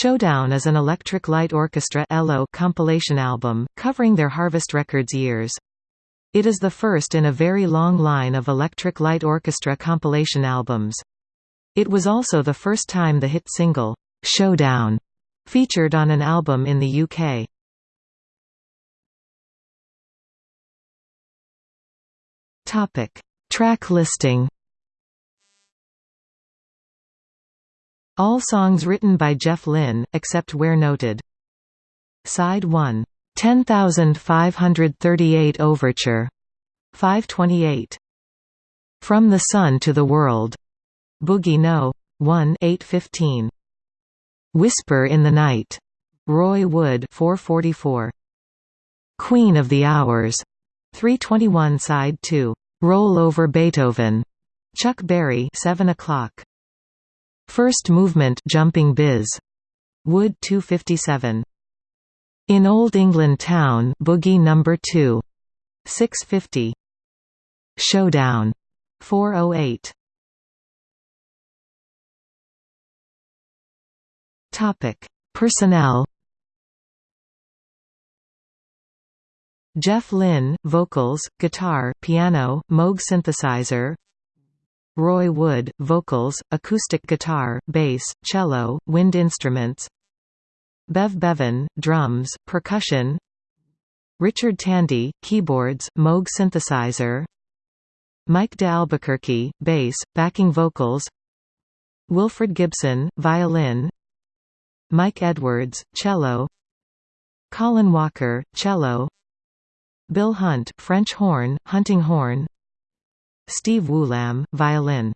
Showdown is an Electric Light Orchestra compilation album, covering their Harvest Records years. It is the first in a very long line of Electric Light Orchestra compilation albums. It was also the first time the hit single, "'Showdown' featured on an album in the UK. Track listing All songs written by Jeff Lynne, except where noted. Side 1. 10538 Overture. 528. From the Sun to the World. Boogie No. 1 815. Whisper in the Night. Roy Wood 444. Queen of the Hours. 321 Side 2. Roll Over Beethoven. Chuck Berry 7 o'clock. First movement Jumping Biz. Wood 257. In Old England Town Boogie Number 2. 650. Showdown. 408. Topic: Personnel. Jeff Lynne, vocals, guitar, piano, Moog synthesizer, Roy Wood, vocals, acoustic guitar, bass, cello, wind instruments. Bev Bevan, drums, percussion. Richard Tandy, keyboards, Moog synthesizer. Mike de Albuquerque, bass, backing vocals. Wilfred Gibson, violin. Mike Edwards, cello. Colin Walker, cello. Bill Hunt, French horn, hunting horn Steve Woolam, violin